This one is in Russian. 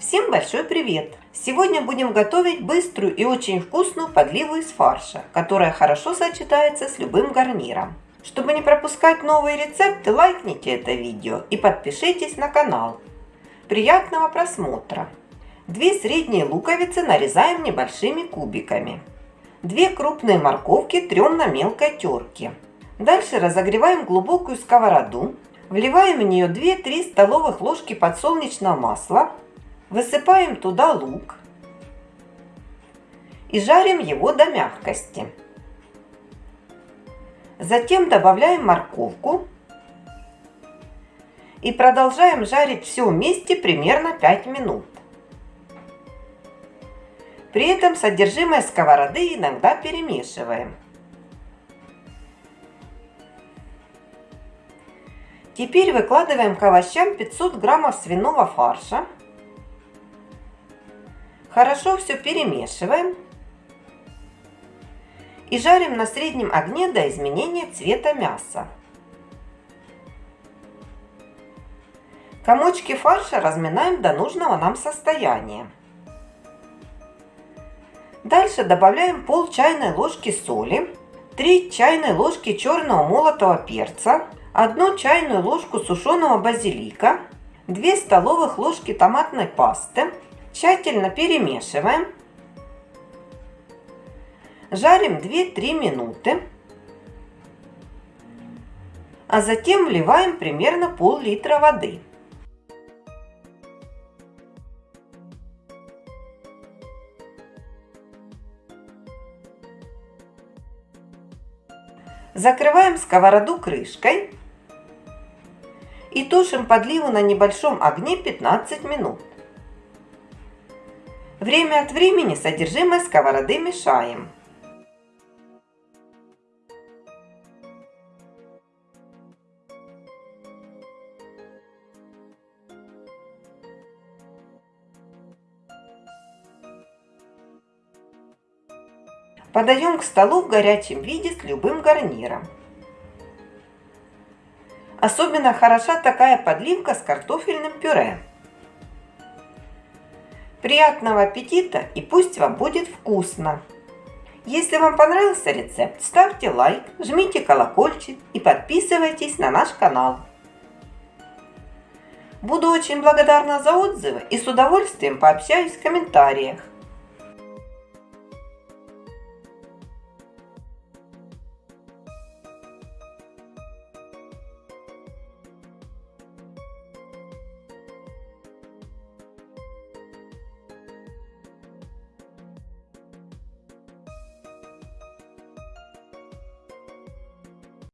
Всем большой привет! Сегодня будем готовить быструю и очень вкусную подливу из фарша, которая хорошо сочетается с любым гарниром. Чтобы не пропускать новые рецепты, лайкните это видео и подпишитесь на канал. Приятного просмотра! Две средние луковицы нарезаем небольшими кубиками. Две крупные морковки трем на мелкой терке. Дальше разогреваем глубокую сковороду, вливаем в нее 2-3 столовых ложки подсолнечного масла, Высыпаем туда лук и жарим его до мягкости. Затем добавляем морковку и продолжаем жарить все вместе примерно 5 минут. При этом содержимое сковороды иногда перемешиваем. Теперь выкладываем к овощам 500 граммов свиного фарша Хорошо все перемешиваем и жарим на среднем огне до изменения цвета мяса. Комочки фарша разминаем до нужного нам состояния. Дальше добавляем пол чайной ложки соли, 3 чайные ложки черного молотого перца, 1 чайную ложку сушеного базилика, 2 столовых ложки томатной пасты, Тщательно перемешиваем. Жарим 2-3 минуты. А затем вливаем примерно пол-литра воды. Закрываем сковороду крышкой и тушим подливу на небольшом огне 15 минут. Время от времени содержимое сковороды мешаем. Подаем к столу в горячем виде с любым гарниром. Особенно хороша такая подливка с картофельным пюре. Приятного аппетита и пусть вам будет вкусно! Если вам понравился рецепт, ставьте лайк, жмите колокольчик и подписывайтесь на наш канал. Буду очень благодарна за отзывы и с удовольствием пообщаюсь в комментариях.